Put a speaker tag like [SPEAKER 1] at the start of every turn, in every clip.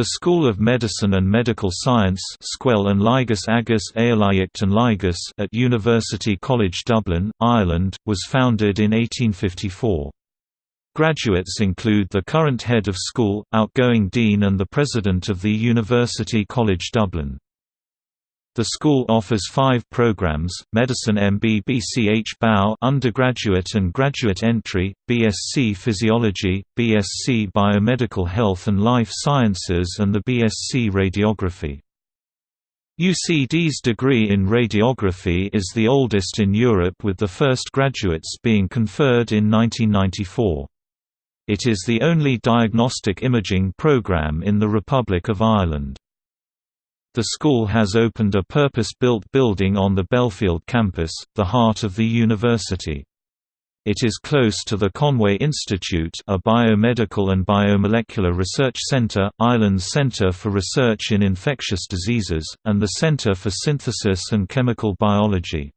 [SPEAKER 1] The School of Medicine and Medical Science at University College Dublin, Ireland, was founded in 1854. Graduates include the current head of school, outgoing dean and the president of the University College Dublin. The school offers five programs, Medicine MB BCH BAU undergraduate and graduate entry, BSc Physiology, BSc Biomedical Health and Life Sciences and the BSc Radiography. UCD's degree in radiography is the oldest in Europe with the first graduates being conferred in 1994. It is the only diagnostic imaging program in the Republic of Ireland. The school has opened a purpose-built building on the Belfield campus, the heart of the university. It is close to the Conway Institute a biomedical and biomolecular research center, Ireland's Centre for Research in Infectious Diseases, and the Centre for Synthesis and Chemical Biology.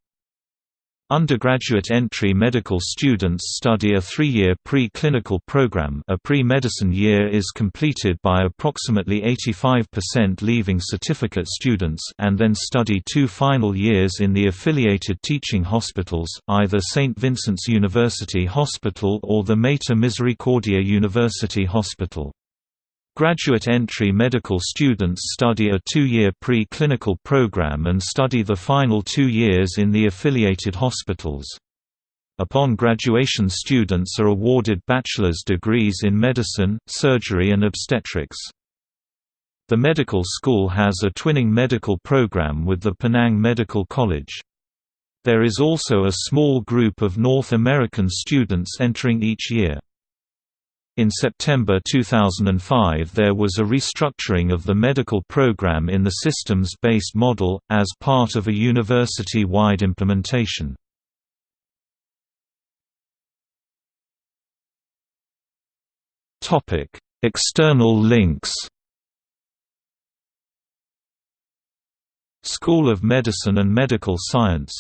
[SPEAKER 1] Undergraduate entry medical students study a three-year pre-clinical program a pre-medicine year is completed by approximately 85% leaving certificate students and then study two final years in the affiliated teaching hospitals, either St. Vincent's University Hospital or the Mater Misericordiae University Hospital. Graduate entry medical students study a two-year pre-clinical program and study the final two years in the affiliated hospitals. Upon graduation students are awarded bachelor's degrees in medicine, surgery and obstetrics. The medical school has a twinning medical program with the Penang Medical College. There is also a small group of North American students entering each year. In September 2005 there was a restructuring of the medical program in the systems-based model, as part of a university-wide implementation. External links School of Medicine and Medical Science